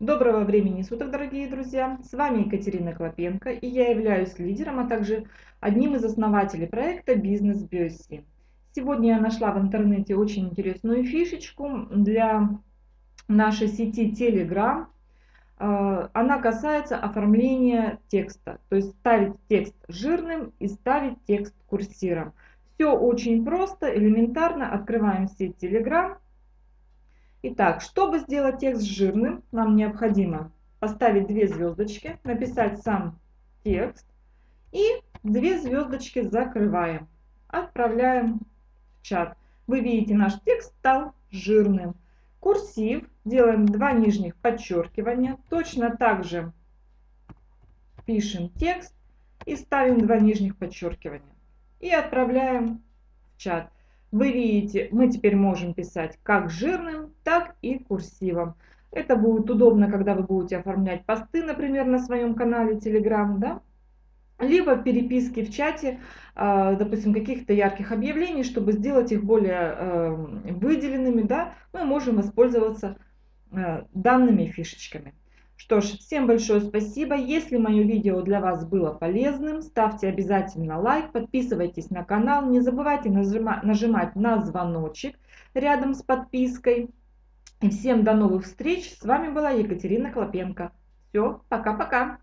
Доброго времени суток, дорогие друзья! С вами Екатерина Клопенко и я являюсь лидером, а также одним из основателей проекта «Бизнес Биоси». Сегодня я нашла в интернете очень интересную фишечку для нашей сети Telegram. А, она касается оформления текста, то есть ставить текст жирным и ставить текст курсиром. Все очень просто, элементарно. Открываем сеть Telegram Итак, чтобы сделать текст жирным, нам необходимо поставить две звездочки, написать сам текст и две звездочки закрываем. Отправляем в чат. Вы видите, наш текст стал жирным. Курсив. Делаем два нижних подчеркивания. Точно так же пишем текст и ставим два нижних подчеркивания. И отправляем в чат. Вы видите, мы теперь можем писать как жирным, так и курсивом. Это будет удобно, когда вы будете оформлять посты, например, на своем канале Telegram, да? либо переписки в чате, а, допустим, каких-то ярких объявлений, чтобы сделать их более э, выделенными, да, мы можем воспользоваться э, данными фишечками. Что ж, всем большое спасибо. Если мое видео для вас было полезным, ставьте обязательно лайк, подписывайтесь на канал, не забывайте нажимать на звоночек рядом с подпиской. И всем до новых встреч. С вами была Екатерина Клопенко. Все, пока-пока.